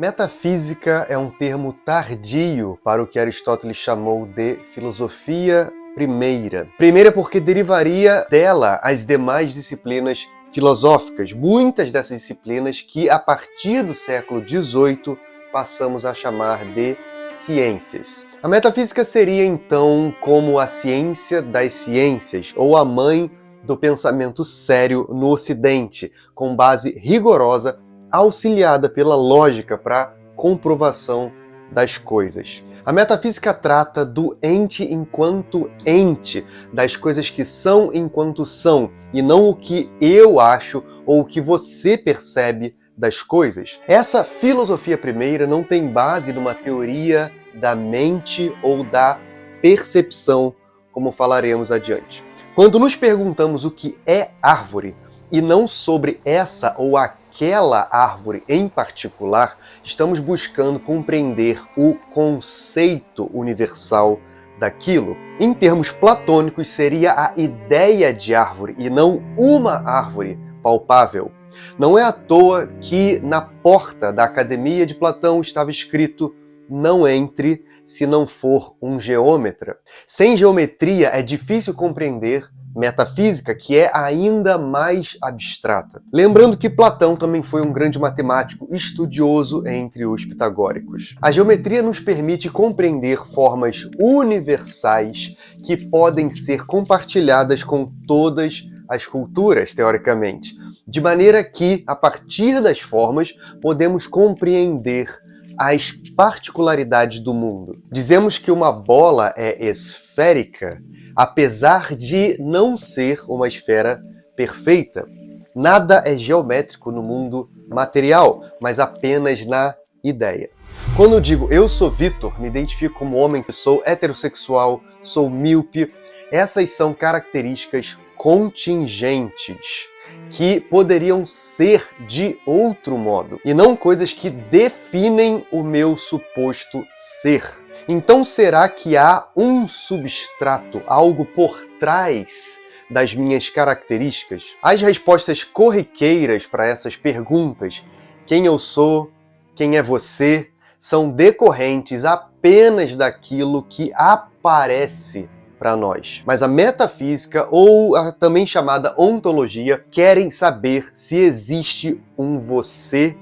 Metafísica é um termo tardio para o que Aristóteles chamou de filosofia primeira. Primeira porque derivaria dela as demais disciplinas filosóficas, muitas dessas disciplinas que a partir do século XVIII passamos a chamar de ciências. A metafísica seria então como a ciência das ciências, ou a mãe do pensamento sério no Ocidente, com base rigorosa auxiliada pela lógica para comprovação das coisas. A metafísica trata do ente enquanto ente, das coisas que são enquanto são, e não o que eu acho ou o que você percebe das coisas. Essa filosofia primeira não tem base numa teoria da mente ou da percepção, como falaremos adiante. Quando nos perguntamos o que é árvore, e não sobre essa ou aquela aquela árvore em particular, estamos buscando compreender o conceito universal daquilo. Em termos platônicos, seria a ideia de árvore e não uma árvore palpável. Não é à toa que na porta da Academia de Platão estava escrito não entre se não for um geômetra. Sem geometria é difícil compreender metafísica, que é ainda mais abstrata. Lembrando que Platão também foi um grande matemático estudioso entre os pitagóricos. A geometria nos permite compreender formas universais que podem ser compartilhadas com todas as culturas, teoricamente, de maneira que, a partir das formas, podemos compreender as particularidades do mundo. Dizemos que uma bola é esférica apesar de não ser uma esfera perfeita. Nada é geométrico no mundo material, mas apenas na ideia. Quando eu digo eu sou Vitor, me identifico como homem sou heterossexual, sou míope, essas são características contingentes que poderiam ser de outro modo, e não coisas que definem o meu suposto ser. Então será que há um substrato, algo por trás das minhas características? As respostas corriqueiras para essas perguntas, quem eu sou, quem é você, são decorrentes apenas daquilo que aparece para nós. Mas a metafísica, ou a também chamada ontologia, querem saber se existe um você,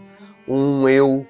um eu,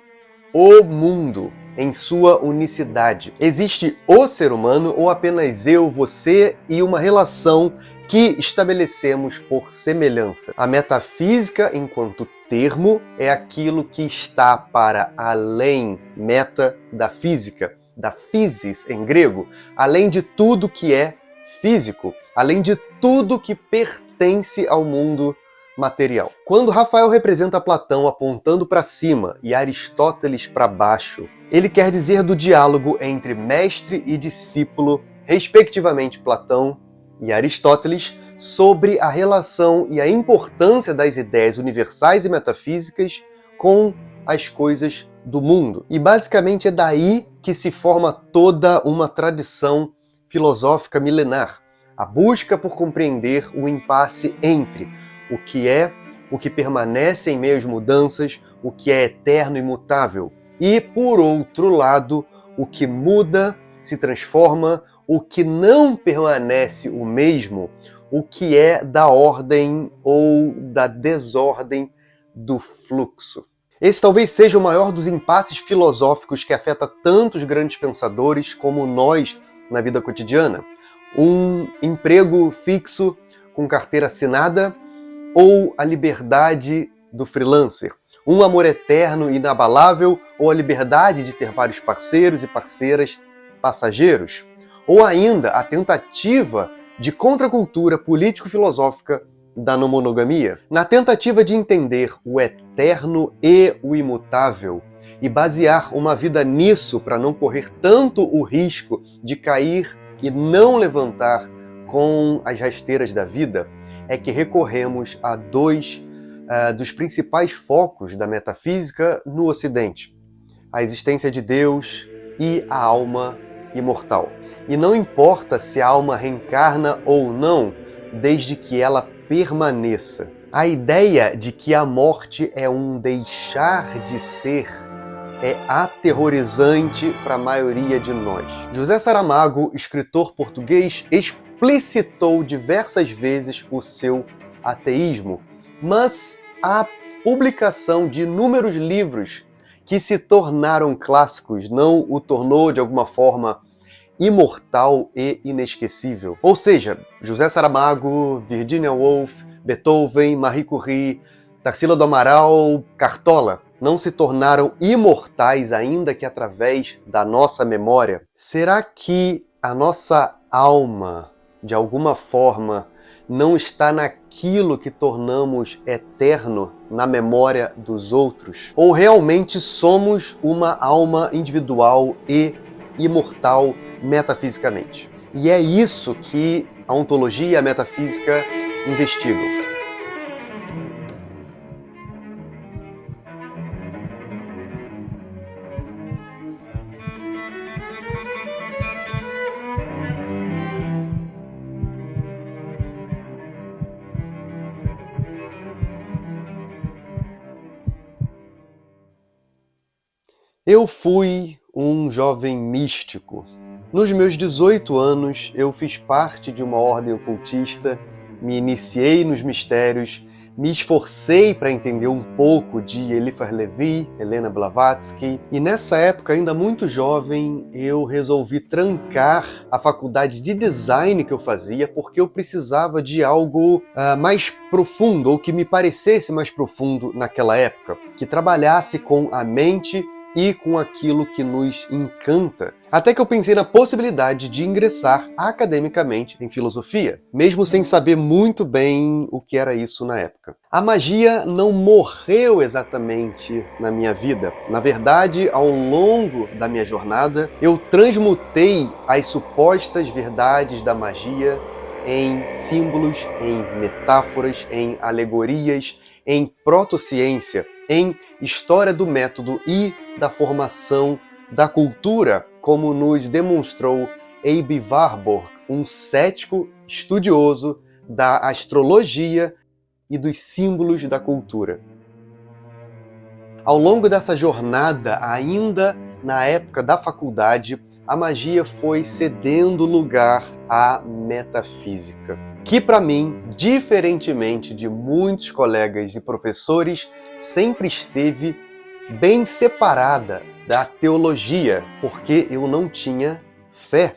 o mundo em sua unicidade. Existe o ser humano ou apenas eu, você e uma relação que estabelecemos por semelhança. A metafísica, enquanto termo, é aquilo que está para além, meta, da física da physis em grego, além de tudo que é físico, além de tudo que pertence ao mundo material. Quando Rafael representa Platão apontando para cima e Aristóteles para baixo, ele quer dizer do diálogo entre mestre e discípulo, respectivamente Platão e Aristóteles, sobre a relação e a importância das ideias universais e metafísicas com as coisas do mundo. E basicamente é daí que se forma toda uma tradição filosófica milenar, a busca por compreender o impasse entre o que é, o que permanece em meio às mudanças, o que é eterno e imutável, e, por outro lado, o que muda, se transforma, o que não permanece o mesmo, o que é da ordem ou da desordem do fluxo. Esse talvez seja o maior dos impasses filosóficos que afeta tantos grandes pensadores como nós na vida cotidiana. Um emprego fixo com carteira assinada ou a liberdade do freelancer. Um amor eterno e inabalável ou a liberdade de ter vários parceiros e parceiras passageiros. Ou ainda a tentativa de contracultura político-filosófica da não monogamia, na tentativa de entender o eterno e o imutável e basear uma vida nisso para não correr tanto o risco de cair e não levantar com as rasteiras da vida, é que recorremos a dois uh, dos principais focos da metafísica no Ocidente, a existência de Deus e a alma imortal. E não importa se a alma reencarna ou não, desde que ela permaneça. A ideia de que a morte é um deixar de ser é aterrorizante para a maioria de nós. José Saramago, escritor português, explicitou diversas vezes o seu ateísmo, mas a publicação de inúmeros livros que se tornaram clássicos não o tornou de alguma forma imortal e inesquecível. Ou seja, José Saramago, Virginia Woolf, Beethoven, Marie Curie, Tarsila do Amaral, Cartola não se tornaram imortais ainda que através da nossa memória? Será que a nossa alma, de alguma forma, não está naquilo que tornamos eterno na memória dos outros? Ou realmente somos uma alma individual e imortal metafisicamente? E é isso que a ontologia e a metafísica investigam. Eu fui um jovem místico. Nos meus 18 anos, eu fiz parte de uma ordem ocultista, me iniciei nos mistérios, me esforcei para entender um pouco de Eliphas Levi, Helena Blavatsky, e nessa época, ainda muito jovem, eu resolvi trancar a faculdade de design que eu fazia porque eu precisava de algo uh, mais profundo, ou que me parecesse mais profundo naquela época, que trabalhasse com a mente e com aquilo que nos encanta. Até que eu pensei na possibilidade de ingressar academicamente em filosofia, mesmo sem saber muito bem o que era isso na época. A magia não morreu exatamente na minha vida. Na verdade, ao longo da minha jornada, eu transmutei as supostas verdades da magia em símbolos, em metáforas, em alegorias, em protociência, em História do Método e da Formação da Cultura, como nos demonstrou Abe Warburg, um cético estudioso da astrologia e dos símbolos da cultura. Ao longo dessa jornada, ainda na época da faculdade, a magia foi cedendo lugar à metafísica, que para mim, diferentemente de muitos colegas e professores, sempre esteve bem separada da teologia, porque eu não tinha fé.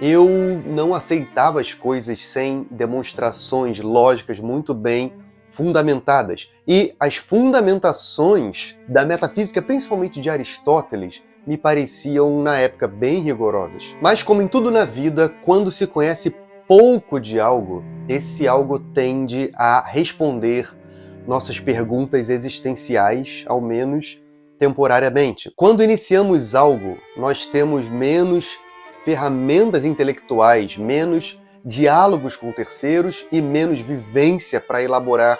Eu não aceitava as coisas sem demonstrações lógicas muito bem fundamentadas. E as fundamentações da metafísica, principalmente de Aristóteles, me pareciam na época bem rigorosas. Mas como em tudo na vida, quando se conhece pouco de algo, esse algo tende a responder nossas perguntas existenciais, ao menos temporariamente. Quando iniciamos algo, nós temos menos ferramentas intelectuais, menos diálogos com terceiros e menos vivência para elaborar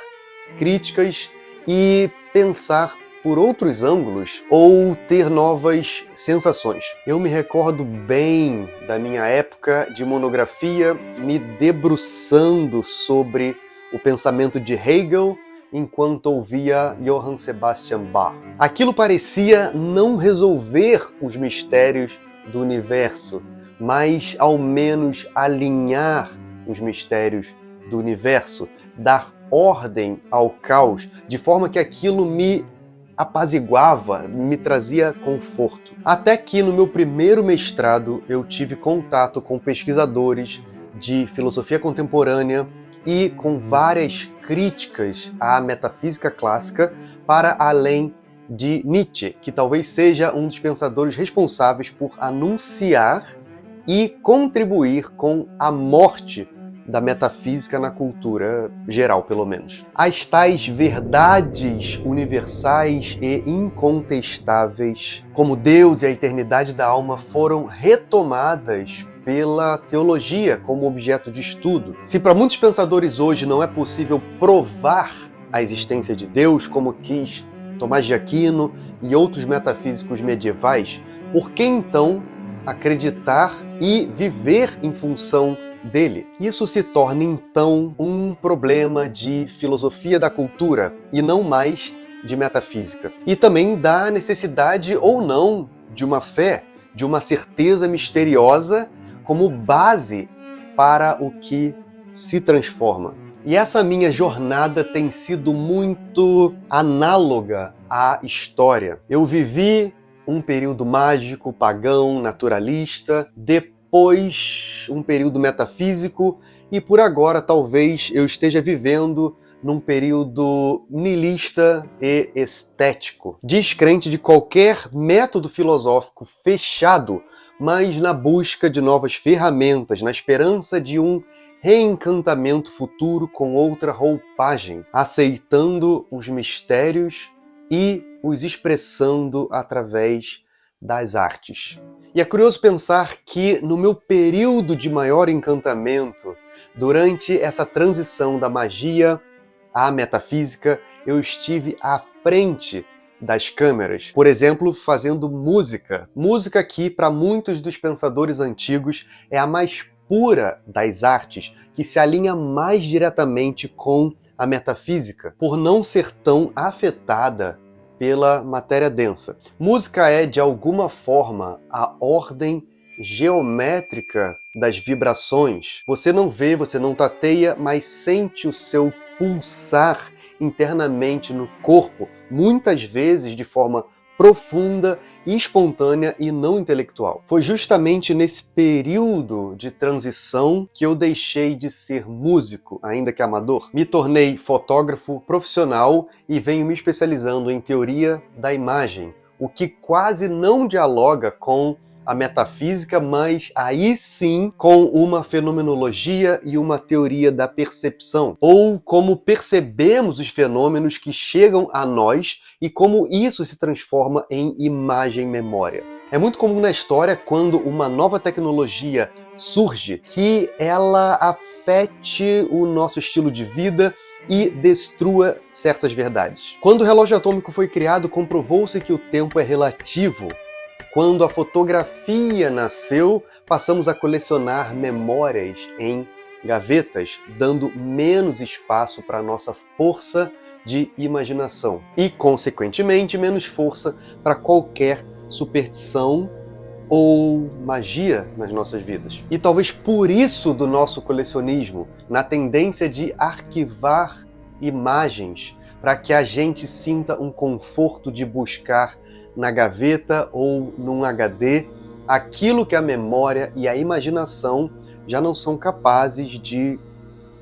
críticas e pensar por outros ângulos ou ter novas sensações. Eu me recordo bem da minha época de monografia me debruçando sobre o pensamento de Hegel enquanto ouvia Johann Sebastian Bach. Aquilo parecia não resolver os mistérios do universo, mas ao menos alinhar os mistérios do universo, dar ordem ao caos, de forma que aquilo me apaziguava, me trazia conforto. Até que no meu primeiro mestrado eu tive contato com pesquisadores de filosofia contemporânea e com várias críticas à metafísica clássica para além de Nietzsche, que talvez seja um dos pensadores responsáveis por anunciar e contribuir com a morte da metafísica na cultura geral, pelo menos. As tais verdades universais e incontestáveis, como Deus e a eternidade da alma, foram retomadas pela teologia como objeto de estudo. Se para muitos pensadores hoje não é possível provar a existência de Deus, como quis Tomás de Aquino e outros metafísicos medievais, por que então acreditar e viver em função dele. Isso se torna então um problema de filosofia da cultura e não mais de metafísica. E também da necessidade ou não de uma fé, de uma certeza misteriosa como base para o que se transforma. E essa minha jornada tem sido muito análoga à história. Eu vivi um período mágico, pagão, naturalista, depois um período metafísico e por agora talvez eu esteja vivendo num período nilista e estético, descrente de qualquer método filosófico fechado, mas na busca de novas ferramentas, na esperança de um reencantamento futuro com outra roupagem, aceitando os mistérios e os expressando através das artes. E é curioso pensar que no meu período de maior encantamento, durante essa transição da magia à metafísica, eu estive à frente das câmeras, por exemplo, fazendo música. Música que, para muitos dos pensadores antigos, é a mais pura das artes, que se alinha mais diretamente com a metafísica, por não ser tão afetada pela matéria densa. Música é, de alguma forma, a ordem geométrica das vibrações. Você não vê, você não tateia, mas sente o seu pulsar internamente no corpo, muitas vezes de forma profunda, espontânea e não intelectual. Foi justamente nesse período de transição que eu deixei de ser músico, ainda que amador. Me tornei fotógrafo profissional e venho me especializando em teoria da imagem, o que quase não dialoga com a metafísica, mas aí sim com uma fenomenologia e uma teoria da percepção, ou como percebemos os fenômenos que chegam a nós e como isso se transforma em imagem-memória. É muito comum na história quando uma nova tecnologia surge que ela afete o nosso estilo de vida e destrua certas verdades. Quando o relógio atômico foi criado, comprovou-se que o tempo é relativo quando a fotografia nasceu, passamos a colecionar memórias em gavetas, dando menos espaço para a nossa força de imaginação e, consequentemente, menos força para qualquer superstição ou magia nas nossas vidas. E talvez por isso do nosso colecionismo, na tendência de arquivar imagens, para que a gente sinta um conforto de buscar na gaveta ou num HD aquilo que a memória e a imaginação já não são capazes de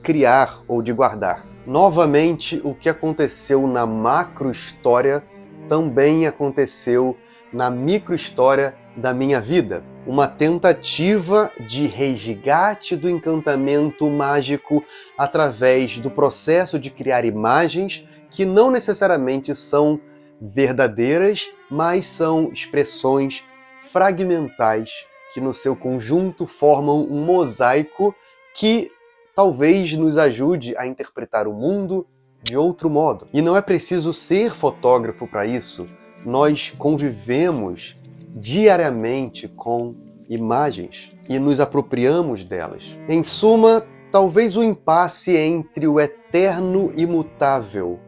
criar ou de guardar. Novamente, o que aconteceu na macro-história também aconteceu na micro-história da minha vida. Uma tentativa de resgate do encantamento mágico através do processo de criar imagens que não necessariamente são verdadeiras, mas são expressões fragmentais que no seu conjunto formam um mosaico que talvez nos ajude a interpretar o mundo de outro modo. E não é preciso ser fotógrafo para isso, nós convivemos diariamente com imagens e nos apropriamos delas. Em suma, talvez o impasse entre o eterno imutável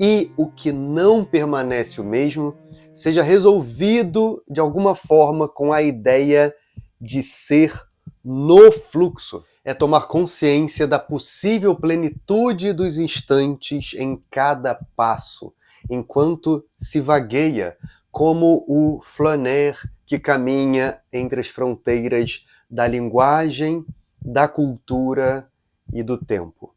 e o que não permanece o mesmo seja resolvido de alguma forma com a ideia de ser no fluxo. É tomar consciência da possível plenitude dos instantes em cada passo, enquanto se vagueia, como o flaner que caminha entre as fronteiras da linguagem, da cultura e do tempo.